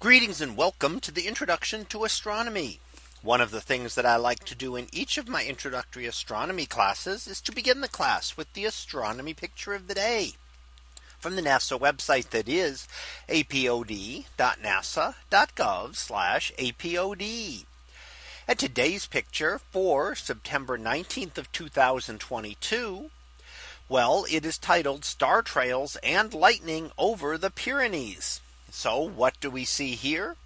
Greetings and welcome to the introduction to astronomy. One of the things that I like to do in each of my introductory astronomy classes is to begin the class with the astronomy picture of the day from the NASA website that is apod.nasa.gov apod. And today's picture for September 19th of 2022. Well, it is titled Star Trails and Lightning over the Pyrenees. So what do we see here?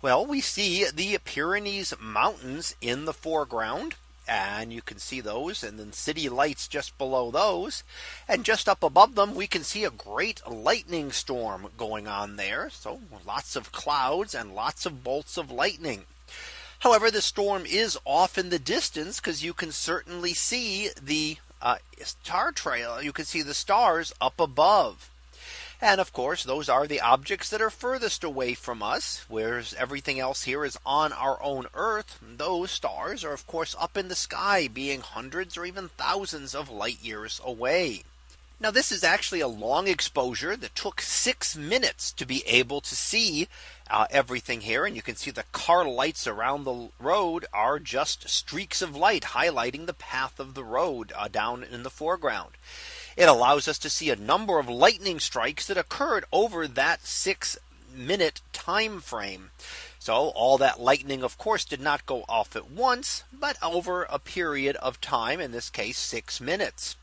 Well, we see the Pyrenees Mountains in the foreground. And you can see those and then city lights just below those. And just up above them, we can see a great lightning storm going on there. So lots of clouds and lots of bolts of lightning. However, the storm is off in the distance because you can certainly see the uh, star trail. You can see the stars up above. And of course, those are the objects that are furthest away from us, whereas everything else here is on our own Earth. Those stars are, of course, up in the sky, being hundreds or even thousands of light years away. Now this is actually a long exposure that took six minutes to be able to see uh, everything here. And you can see the car lights around the road are just streaks of light highlighting the path of the road uh, down in the foreground. It allows us to see a number of lightning strikes that occurred over that six minute time frame. So all that lightning, of course, did not go off at once, but over a period of time, in this case, six minutes.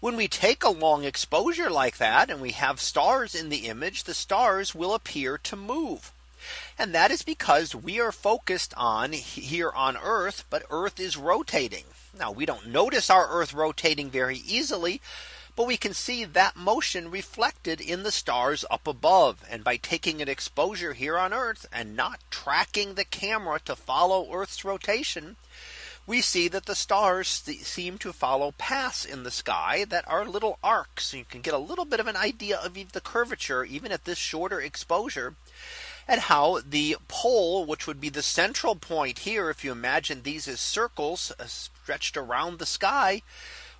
When we take a long exposure like that and we have stars in the image, the stars will appear to move. And that is because we are focused on here on Earth, but Earth is rotating. Now we don't notice our Earth rotating very easily. But we can see that motion reflected in the stars up above. And by taking an exposure here on Earth and not tracking the camera to follow Earth's rotation, we see that the stars seem to follow paths in the sky that are little arcs. You can get a little bit of an idea of the curvature even at this shorter exposure and how the pole, which would be the central point here, if you imagine these as circles uh, stretched around the sky,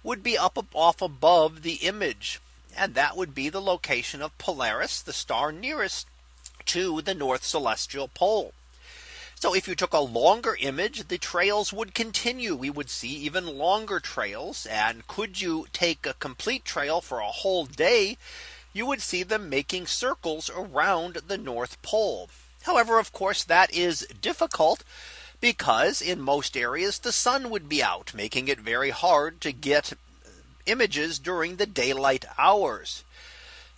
would be up off above the image. And that would be the location of Polaris, the star nearest to the North Celestial Pole. So if you took a longer image, the trails would continue. We would see even longer trails. And could you take a complete trail for a whole day? You would see them making circles around the North Pole. However, of course, that is difficult because in most areas the sun would be out making it very hard to get images during the daylight hours.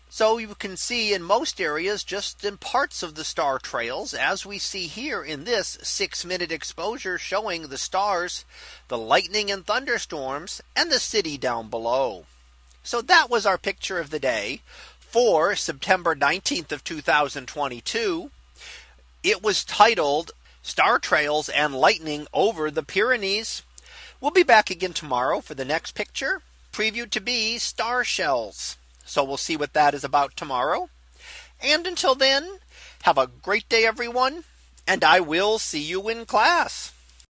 So you can see in most areas just in parts of the star trails as we see here in this six minute exposure showing the stars, the lightning and thunderstorms and the city down below. So that was our picture of the day for September 19th of 2022. It was titled Star Trails and Lightning over the Pyrenees. We'll be back again tomorrow for the next picture previewed to be star shells. So we'll see what that is about tomorrow. And until then, have a great day, everyone. And I will see you in class.